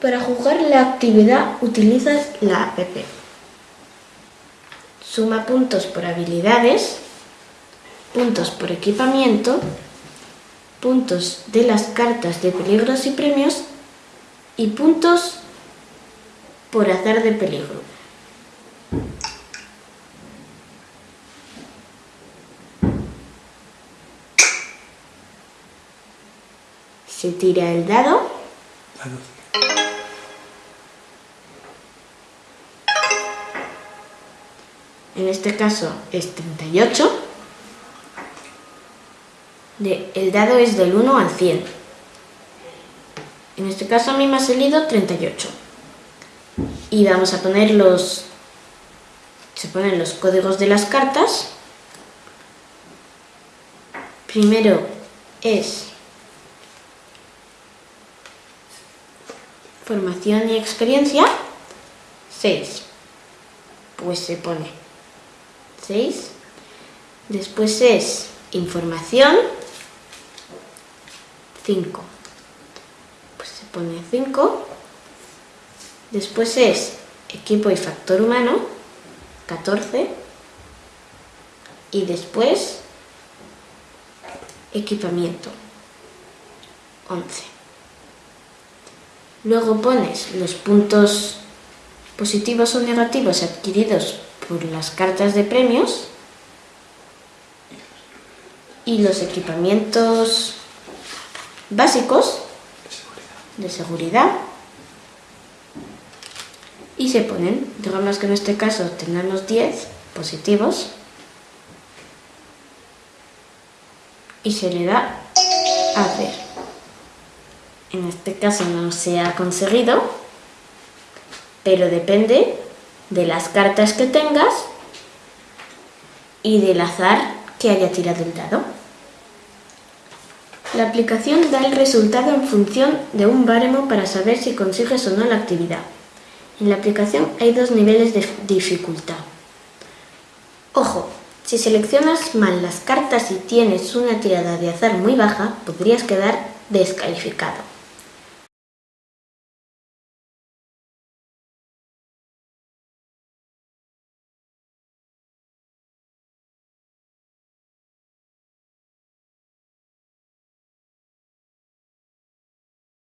Para jugar la actividad utilizas la app. Suma puntos por habilidades, puntos por equipamiento, puntos de las cartas de peligros y premios y puntos por azar de peligro. Se tira el dado. En este caso es 38. el dado es del 1 al 100. En este caso a mí me ha salido 38. Y vamos a poner los... Se ponen los códigos de las cartas. Primero es formación y experiencia, 6. Pues se pone 6. Después es información, 5. Pues se pone 5. Después es equipo y factor humano, 14. Y después equipamiento, 11. Luego pones los puntos positivos o negativos adquiridos por las cartas de premios y los equipamientos básicos de seguridad y se ponen, digamos que en este caso tenemos 10 positivos y se le da a hacer. En este caso no se ha conseguido, pero depende de las cartas que tengas y del azar que haya tirado el dado. La aplicación da el resultado en función de un baremo para saber si consigues o no la actividad. En la aplicación hay dos niveles de dificultad. Ojo, si seleccionas mal las cartas y tienes una tirada de azar muy baja, podrías quedar descalificado.